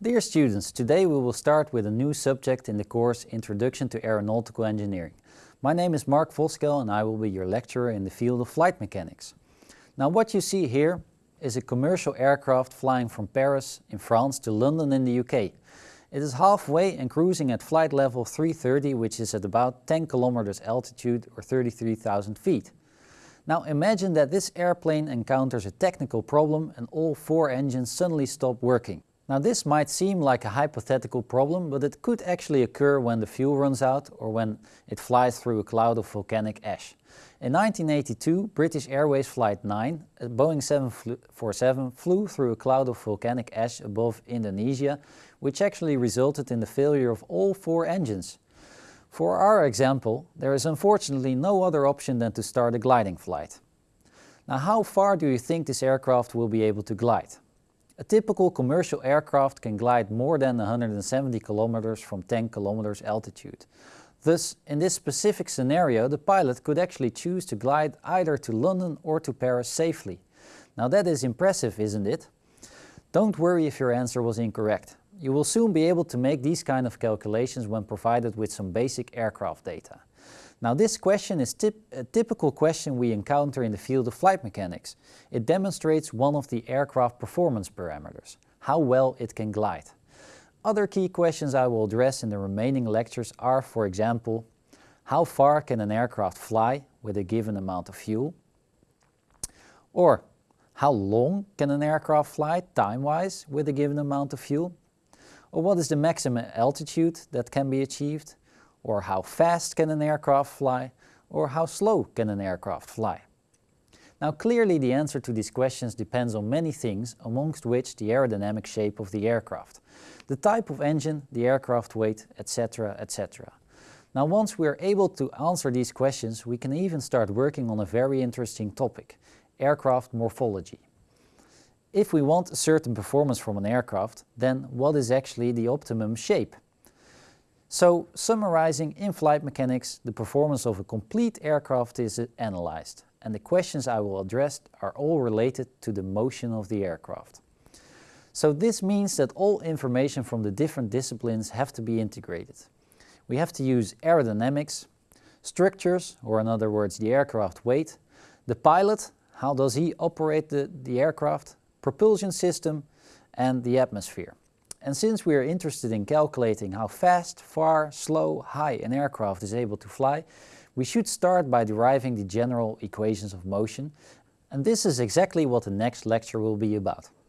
Dear students, today we will start with a new subject in the course Introduction to Aeronautical Engineering. My name is Mark Voskuijl and I will be your lecturer in the field of flight mechanics. Now what you see here is a commercial aircraft flying from Paris in France to London in the UK. It is halfway and cruising at flight level 330 which is at about 10 kilometers altitude or 33,000 feet. Now imagine that this airplane encounters a technical problem and all four engines suddenly stop working. Now this might seem like a hypothetical problem, but it could actually occur when the fuel runs out or when it flies through a cloud of volcanic ash. In 1982, British Airways Flight 9, a Boeing 747, flew through a cloud of volcanic ash above Indonesia, which actually resulted in the failure of all four engines. For our example, there is unfortunately no other option than to start a gliding flight. Now how far do you think this aircraft will be able to glide? A typical commercial aircraft can glide more than 170 kilometers from 10 kilometers altitude. Thus, in this specific scenario, the pilot could actually choose to glide either to London or to Paris safely. Now that is impressive, isn't it? Don't worry if your answer was incorrect. You will soon be able to make these kind of calculations when provided with some basic aircraft data. Now this question is tip a typical question we encounter in the field of flight mechanics. It demonstrates one of the aircraft performance parameters, how well it can glide. Other key questions I will address in the remaining lectures are, for example, how far can an aircraft fly with a given amount of fuel? Or how long can an aircraft fly time-wise with a given amount of fuel? Or what is the maximum altitude that can be achieved? Or how fast can an aircraft fly? Or how slow can an aircraft fly? Now clearly the answer to these questions depends on many things, amongst which the aerodynamic shape of the aircraft, the type of engine, the aircraft weight, etc. etc. Now once we are able to answer these questions, we can even start working on a very interesting topic, aircraft morphology. If we want a certain performance from an aircraft, then what is actually the optimum shape? So, summarizing in flight mechanics, the performance of a complete aircraft is analyzed, and the questions I will address are all related to the motion of the aircraft. So this means that all information from the different disciplines have to be integrated. We have to use aerodynamics, structures, or in other words the aircraft weight, the pilot, how does he operate the, the aircraft, propulsion system and the atmosphere. And since we are interested in calculating how fast, far, slow, high an aircraft is able to fly, we should start by deriving the general equations of motion. And this is exactly what the next lecture will be about.